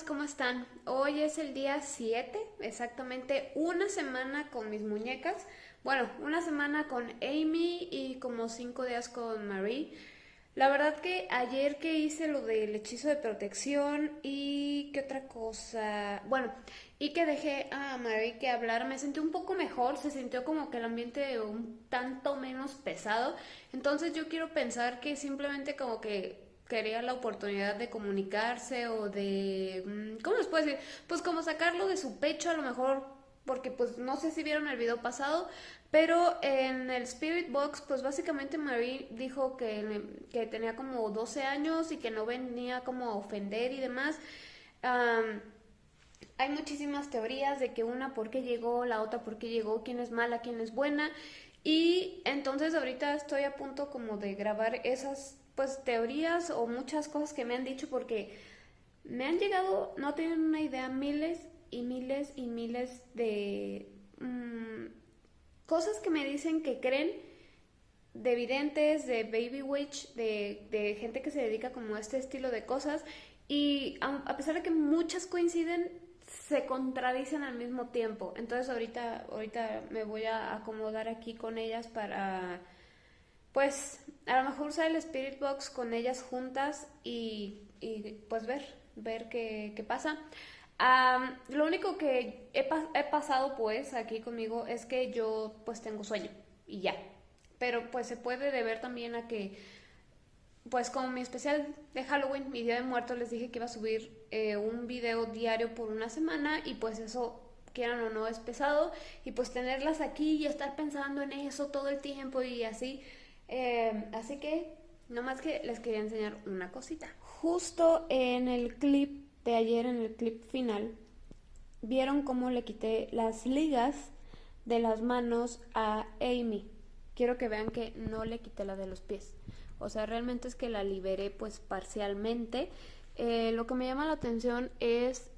¿cómo están? Hoy es el día 7, exactamente una semana con mis muñecas. Bueno, una semana con Amy y como cinco días con Marie. La verdad que ayer que hice lo del hechizo de protección y qué otra cosa, bueno, y que dejé a Marie que hablar, me sentí un poco mejor, se sintió como que el ambiente un tanto menos pesado. Entonces yo quiero pensar que simplemente como que quería la oportunidad de comunicarse o de, mm, ¿cómo les puedo decir? Pues como sacarlo de su pecho a lo mejor, porque pues no sé si vieron el video pasado, pero en el Spirit Box pues básicamente Marie dijo que, que tenía como 12 años y que no venía como a ofender y demás. hay muchísimas teorías de que una por qué llegó, la otra por qué llegó, quién es mala, quién es buena. Y entonces ahorita estoy a punto como de grabar esas pues teorías o muchas cosas que me han dicho porque me han llegado, no tienen una idea, miles y miles y miles de mm, cosas que me dicen que creen de videntes, de baby witch, de, de, gente que se dedica como a este estilo de cosas. Y a, pesar de que muchas coinciden, se contradicen al mismo tiempo. Entonces ahorita, ahorita me voy a acomodar aquí con ellas para pues a lo mejor usar el Spirit Box con ellas juntas y, pues ver, ver qué, pasa. lo único que he, he, pasado pues aquí conmigo es que yo pues tengo sueño y ya. Pero pues se puede deber también a que pues como mi especial de Halloween, mi día de muerto, les dije que iba a subir eh, un video diario por una semana y pues eso quieran o no es pesado y pues tenerlas aquí y estar pensando en eso todo el tiempo y así Em, así que, nomás que les quería enseñar una cosita. Justo en el clip de ayer, en el clip final, vieron cómo le quité las ligas de las manos a Amy. Quiero que vean que no le quité la de los pies. O sea, realmente es que la liberé pues parcialmente. Eh, lo que me llama la atención es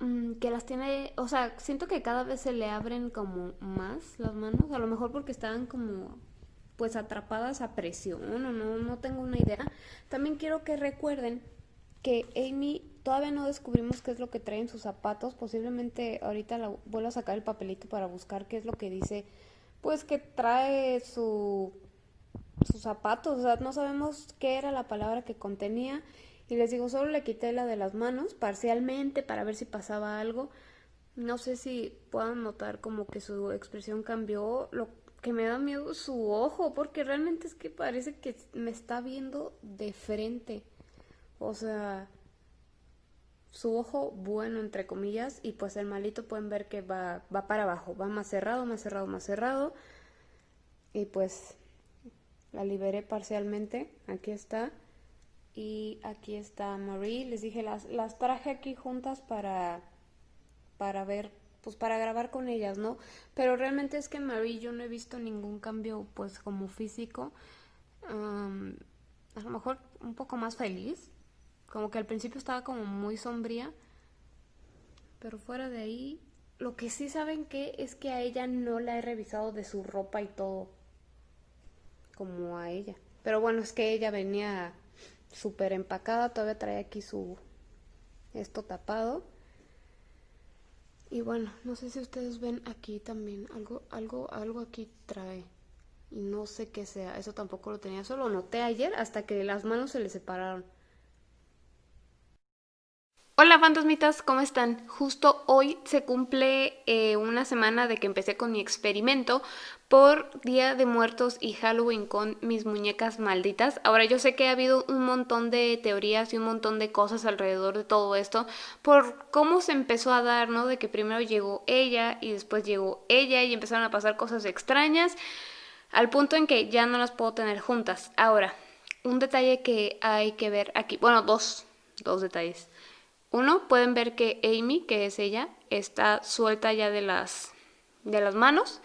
mm, que las tiene, o sea, siento que cada vez se le abren como más las manos, a lo mejor porque estaban como pues atrapadas a presión o no, no tengo una idea. También quiero que recuerden que Amy todavía no descubrimos qué es lo que trae en sus zapatos. Posiblemente ahorita la, vuelvo a sacar el papelito para buscar qué es lo que dice. Pues que trae su, sus zapatos. O sea, no sabemos qué era la palabra que contenía. Y les digo, solo le quité la de las manos parcialmente para ver si pasaba algo. No sé si puedan notar como que su expresión cambió. Lo que me da miedo su ojo, porque realmente es que parece que me está viendo de frente. O sea, su ojo bueno, entre comillas, y pues el malito pueden ver que va, va para abajo, va más cerrado, más cerrado, más cerrado. Y pues la liberé parcialmente, aquí está. Y aquí está Marie, les dije, las, las traje aquí juntas para, para ver pues para grabar con ellas, ¿no? Pero realmente es que Marie yo no he visto ningún cambio pues como físico. a lo mejor un poco más feliz. Como que al principio estaba como muy sombría. Pero fuera de ahí, lo que sí saben que es que a ella no la he revisado de su ropa y todo. Como a ella. Pero bueno, es que ella venía súper empacada, todavía trae aquí su esto tapado. Y bueno, no sé si ustedes ven aquí también, algo, algo, algo aquí trae. Y no sé qué sea, eso tampoco lo tenía, solo lo noté ayer hasta que las manos se le separaron. Hola fantasmitas, ¿cómo están? Justo hoy se cumple eh, una semana de que empecé con mi experimento por Día de Muertos y Halloween con mis muñecas malditas. Ahora yo sé que ha habido un montón de teorías y un montón de cosas alrededor de todo esto por cómo se empezó a dar, ¿no? De que primero llegó ella y después llegó ella y empezaron a pasar cosas extrañas al punto en que ya no las puedo tener juntas. Ahora, un detalle que hay que ver aquí, bueno, dos, dos detalles. Uno, pueden ver que Amy, que es ella, está suelta ya de las, de las manos.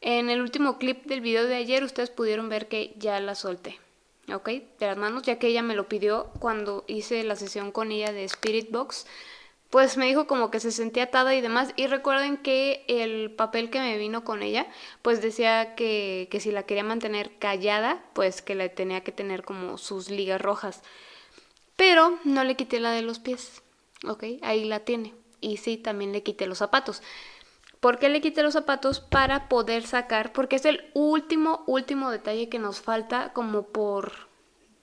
En el último clip del video de ayer ustedes pudieron ver que ya la solté, ¿ok? De las manos, ya que ella me lo pidió cuando hice la sesión con ella de Spirit Box. Pues me dijo como que se sentía atada y demás. Y recuerden que el papel que me vino con ella, pues decía que, que si la quería mantener callada, pues que la tenía que tener como sus ligas rojas. Pero no le quité la de los pies Ok, ahí la tiene. Y sí, también le quité los zapatos. ¿Por qué le quité los zapatos? Para poder sacar, porque es el último, último detalle que nos falta como por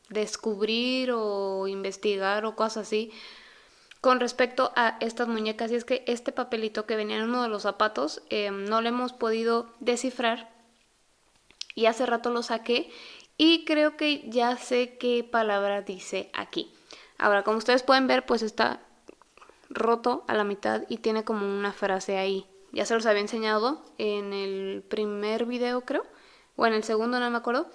descubrir o investigar o cosas así con respecto a estas muñecas y es que este papelito que venía en uno de los zapatos eh, no lo hemos podido descifrar y hace rato lo saqué y creo que ya sé qué palabra dice aquí. Ahora, como ustedes pueden ver, pues está roto a la mitad y tiene como una frase ahí. Ya se los había enseñado en el primer video, creo, o en el segundo, no me acuerdo.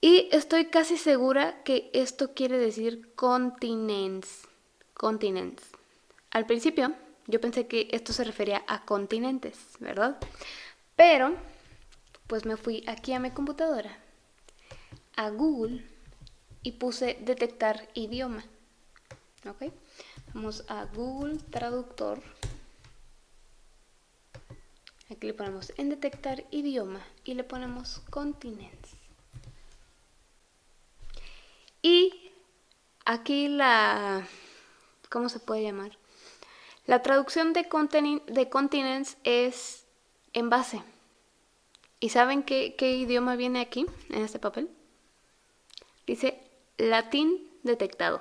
Y estoy casi segura que esto quiere decir continents. Continents. Al principio yo pensé que esto se refería a continentes, ¿verdad? Pero, pues me fui aquí a mi computadora, a Google, y puse detectar idioma. ¿Ok? Vamos a Google Traductor. Aquí le ponemos en detectar idioma y le ponemos continents. Y aquí la... ¿Cómo se puede llamar? La traducción de, de continents es en base. ¿Y saben qué, qué idioma viene aquí, en este papel? Dice latín detectado.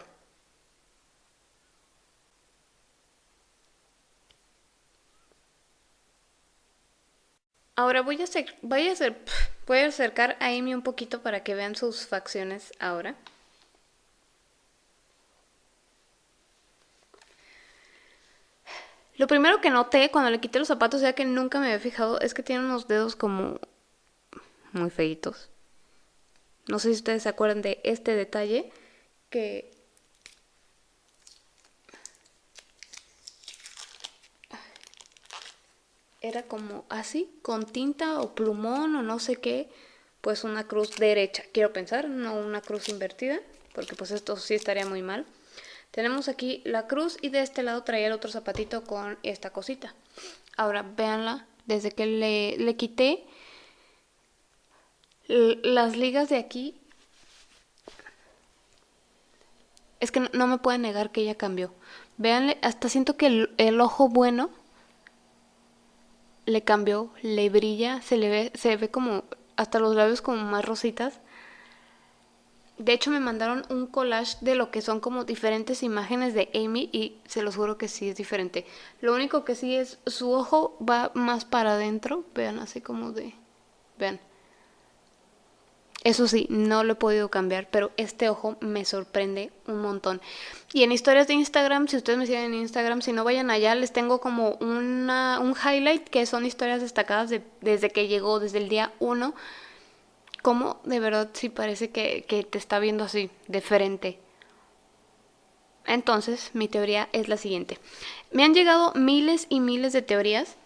Ahora voy a, hacer, voy a, voy a acercar a Amy un poquito para que vean sus facciones ahora. Lo primero que noté cuando le quité los zapatos, ya que nunca me había fijado, es que tiene unos dedos como muy feitos. No sé si ustedes se acuerdan de este detalle que era como así, con tinta o plumón o no sé qué, pues una cruz derecha, quiero pensar, no una cruz invertida, porque pues esto sí estaría muy mal. Tenemos aquí la cruz y de este lado traía el otro zapatito con esta cosita. Ahora, véanla, desde que le, le quité las ligas de aquí, es que no, me pueden negar que ella cambió. Véanle, hasta siento que el ojo bueno le cambió, le brilla, se le ve, se ve como hasta los labios como más rositas. De hecho me mandaron un collage de lo que son como diferentes imágenes de Amy y se los juro que sí es diferente. Lo único que sí es su ojo va más para adentro, vean así como de... Vean. Eso sí, no lo he podido cambiar, pero este ojo me sorprende un montón. Y en historias de Instagram, si ustedes me siguen en Instagram, si no vayan allá, les tengo como una, un highlight que son historias destacadas desde que llegó, desde el día 1. Como de verdad sí parece que, que te está viendo así, de frente. Entonces, mi teoría es la siguiente. Me han llegado miles y miles de teorías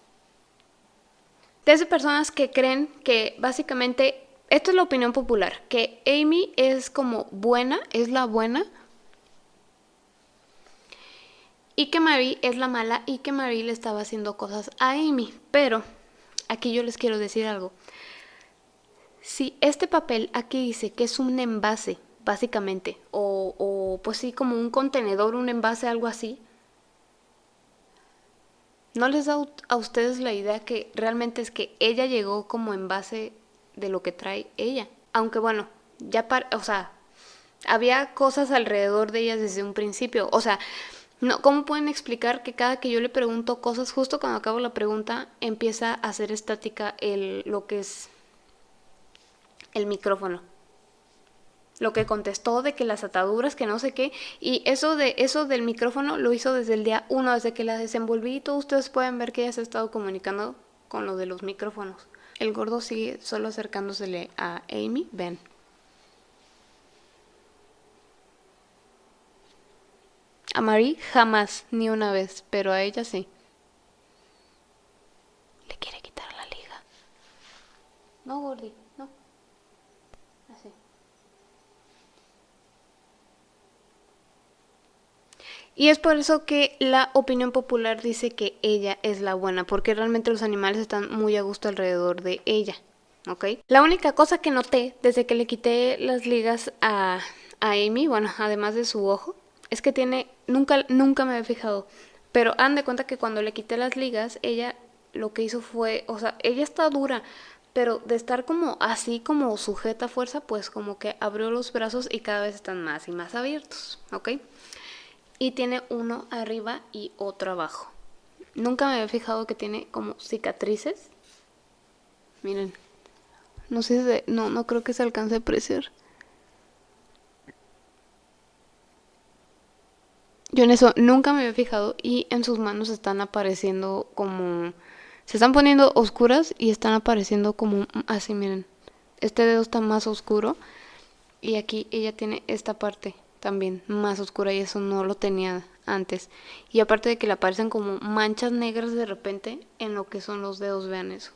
desde personas que creen que básicamente esto es la opinión popular, que Amy es como buena, es la buena, y que Marie es la mala y que Marie le estaba haciendo cosas a Amy. Pero aquí yo les quiero decir algo. Si este papel aquí dice que es un envase, básicamente, o pues sí, como un contenedor, un envase, algo así, ¿no les da a ustedes la idea que realmente es que ella llegó como envase de lo que trae ella. Aunque bueno, ya para, o sea, había cosas alrededor de ella desde un principio. O sea, no, ¿cómo pueden explicar que cada que yo le pregunto cosas, justo cuando acabo la pregunta, empieza a hacer estática el, lo que es el micrófono? Lo que contestó de que las ataduras, que no sé qué, y eso de eso del micrófono lo hizo desde el día uno, desde que la desenvolví y todos ustedes pueden ver que ella se ha estado comunicando con lo de los micrófonos. El gordo sigue solo acercándosele a Amy. Ven. A Marie jamás, ni una vez, pero a ella sí. Le quiere quitar la liga. No, Gordy, no. Así. Y es por eso que la opinión popular dice que ella es la buena, porque realmente los animales están muy a gusto alrededor de ella. ¿Ok? La única cosa que noté desde que le quité las ligas a, a Amy, bueno, además de su ojo, es que tiene, nunca, nunca me había fijado, pero han de cuenta que cuando le quité las ligas, ella lo que hizo fue, o sea, ella está dura, pero de estar como así, como sujeta a fuerza, pues como que abrió los brazos y cada vez están más y más abiertos, ¿ok? Y tiene uno arriba y otro abajo. Nunca me había fijado que tiene como cicatrices. Miren. No sé si... no, no creo que se alcance a apreciar. Yo en eso nunca me había fijado y en sus manos están apareciendo como... Se están poniendo oscuras y están apareciendo como así, miren. Este dedo está más oscuro y aquí ella tiene esta parte también más oscura y eso no lo tenía antes. Y aparte de que le aparecen como manchas negras de repente en lo que son los dedos, vean eso.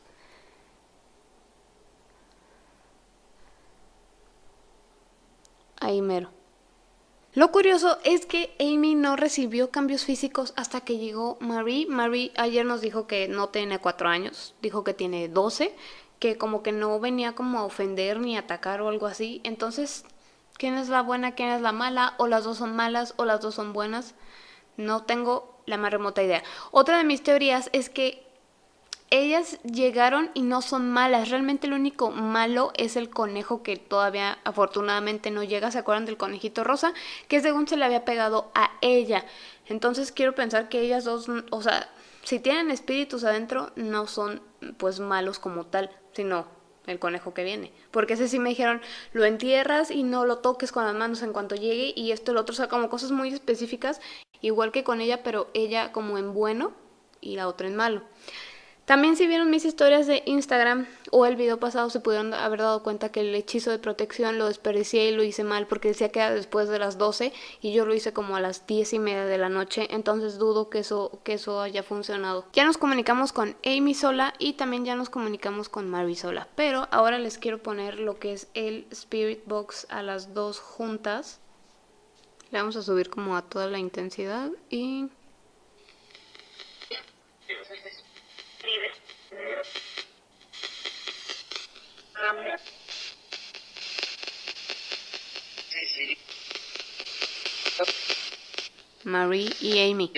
Ahí mero. Lo curioso es que Amy no recibió cambios físicos hasta que llegó Marie. Marie ayer nos dijo que no tiene cuatro años, dijo que tiene 12, que como que no venía como a ofender ni atacar o algo así. Entonces, ¿quién es la buena, quién es la mala? O las dos son malas o las dos son buenas. No tengo la más remota idea. Otra de mis teorías es que ellas llegaron y no son malas. Realmente lo único malo es el conejo que todavía afortunadamente no llega. ¿Se acuerdan del conejito rosa? Que según se le había pegado a ella. Entonces quiero pensar que ellas dos, o sea, si tienen espíritus adentro, no son pues malos como tal, sino el conejo que viene. Porque ese sí me dijeron, lo entierras y no lo toques con las manos en cuanto llegue y esto lo otro, o sea, como cosas muy específicas igual que con ella, pero ella como en bueno y la otra en malo. También si vieron mis historias de Instagram o el video pasado se pudieron haber dado cuenta que el hechizo de protección lo desperdicié y lo hice mal porque decía que era después de las 12 y yo lo hice como a las 10 y media de la noche, entonces dudo que eso, que eso haya funcionado. Ya nos comunicamos con Amy sola y también ya nos comunicamos con Mary sola, pero ahora les quiero poner lo que es el Spirit Box a las dos juntas. Le vamos a subir como a toda la intensidad y... Marie y Amy.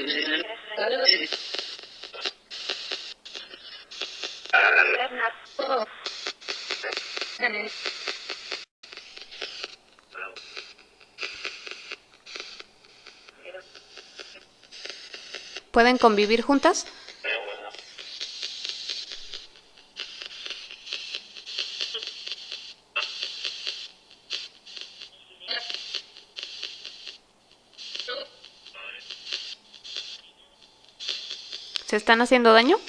¿Pueden convivir juntas? ¿Se están haciendo daño?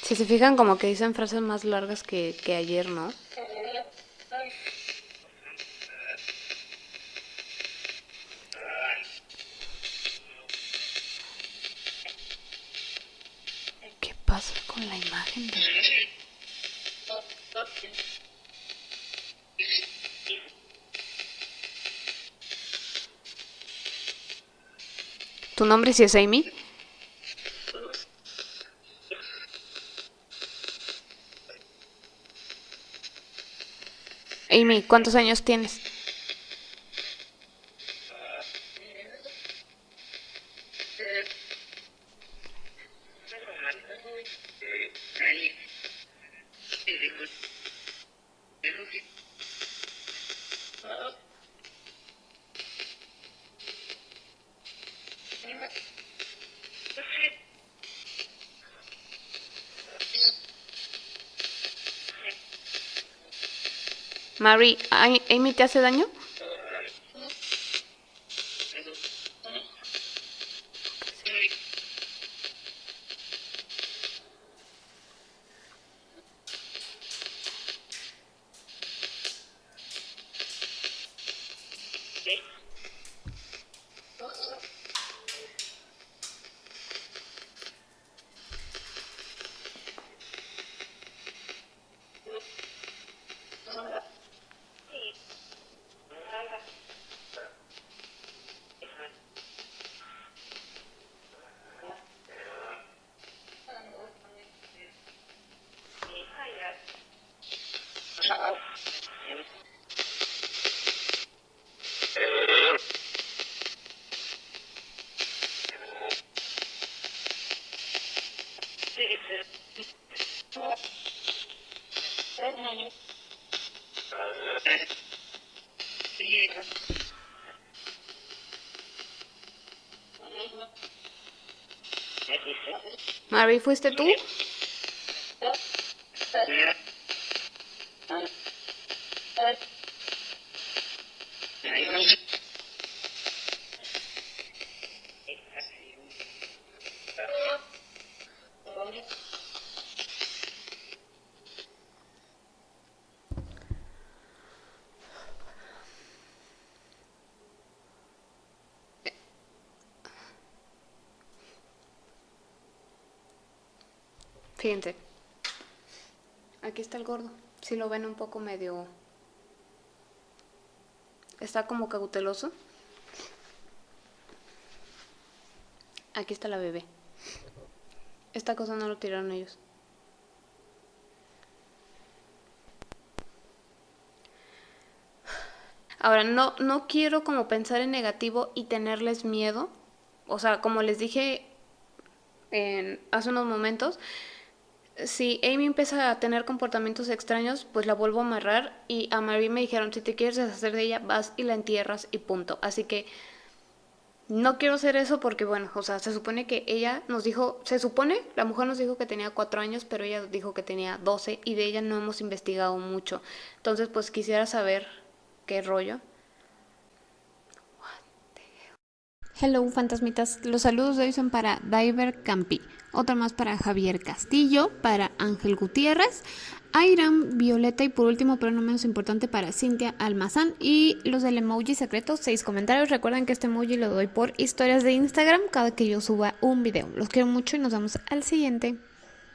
Si se fijan como que dicen frases más largas que, que ayer, ¿no? ¿Qué pasa con la imagen de... ¿Tu nombre sí es Amy? Amy, ¿cuántos años tienes? Mary, ¿Amy te hace daño? Marvin, ¿fuiste tú? Fíjense. Aquí está el gordo. Si lo ven un poco medio... Está como cauteloso. Aquí está la bebé. Esta cosa no lo tiraron ellos. Ahora, no, no quiero como pensar en negativo y tenerles miedo. O sea, como les dije en, hace unos momentos, si Amy empieza a tener comportamientos extraños, pues la vuelvo a amarrar y a Marie me dijeron, si te quieres deshacer de ella, vas y la entierras y punto. Así que no quiero hacer eso porque, bueno, o sea, se supone que ella nos dijo, se supone, la mujer nos dijo que tenía cuatro años, pero ella dijo que tenía doce y de ella no hemos investigado mucho. Entonces, pues quisiera saber qué rollo. Hello, fantasmitas. Los saludos de hoy son para Diver Campi. Otra más para Javier Castillo, para Ángel Gutiérrez, Airam, Violeta y por último, pero no menos importante, para Cintia Almazán. Y los del emoji secreto, seis comentarios. Recuerden que este emoji lo doy por historias de Instagram cada que yo suba un video. Los quiero mucho y nos vemos al siguiente.